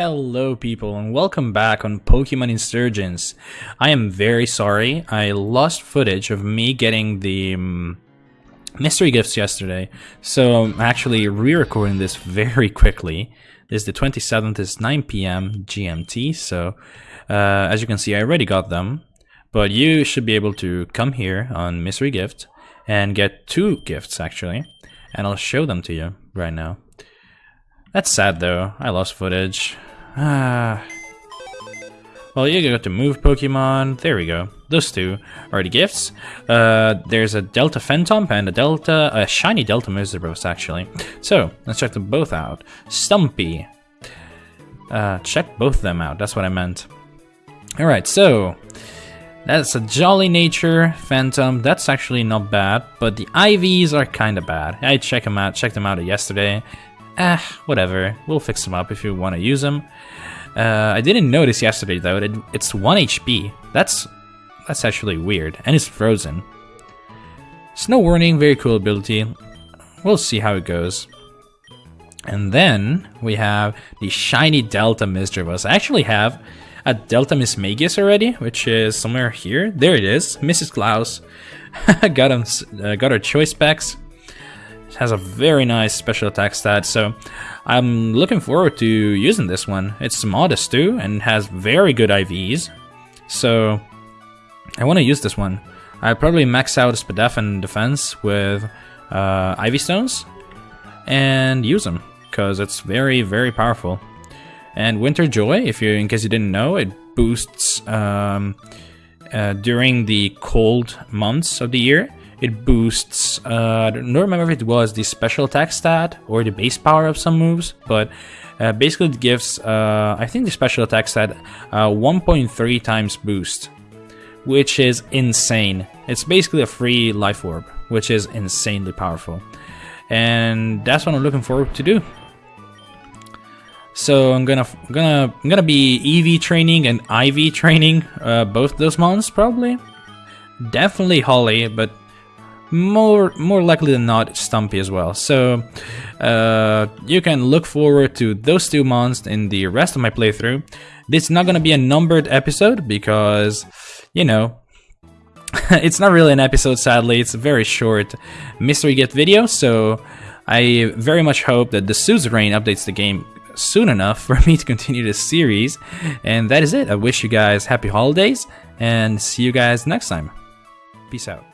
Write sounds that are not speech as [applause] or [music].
Hello people and welcome back on Pokemon Insurgence. I am very sorry, I lost footage of me getting the um, mystery gifts yesterday, so I'm actually re-recording this very quickly. This is the 27th, it's 9pm GMT, so uh, as you can see I already got them, but you should be able to come here on mystery gift and get two gifts actually, and I'll show them to you right now. That's sad though. I lost footage. Ah. [sighs] Well, you got to move Pokemon. There we go. Those two are the gifts. Uh, there's a Delta Phantump and a Delta, a shiny Delta Mr. actually. So let's check them both out. Stumpy. Uh, check both of them out. That's what I meant. All right, so that's a Jolly Nature Phantump. That's actually not bad, but the IVs are kind of bad. I checked them out. Checked them out yesterday. Eh, whatever. We'll fix them up if you want to use them. Uh, I didn't notice yesterday though. It, it's one HP. That's that's actually weird, and it's frozen. Snow Warning, very cool ability. We'll see how it goes. And then we have the shiny Delta Misdreavus. I actually have a Delta Mismagius already, which is somewhere here. There it is, Mrs. Klaus. [laughs] got him, uh, got her choice specs has a very nice special attack stat, so I'm looking forward to using this one. It's modest too, and has very good IVs, so I want to use this one. I probably max out Spadaf defense with uh, IV Stones and use them because it's very, very powerful. And Winter Joy, if you, in case you didn't know, it boosts um, uh, during the cold months of the year it boosts, uh, I don't remember if it was the special attack stat or the base power of some moves, but uh, basically it gives, uh, I think the special attack stat, uh, 1.3 times boost, which is insane. It's basically a free life orb, which is insanely powerful. And that's what I'm looking forward to do. So I'm gonna gonna I'm gonna be EV training and IV training uh, both those months probably. Definitely Holly, but more more likely than not Stumpy as well. So uh, you can look forward to those two months in the rest of my playthrough. This is not gonna be a numbered episode because you know [laughs] it's not really an episode sadly. It's a very short mystery gift video. So I very much hope that the Suzerain updates the game soon enough [laughs] for me to continue this series. And that is it. I wish you guys happy holidays and see you guys next time. Peace out.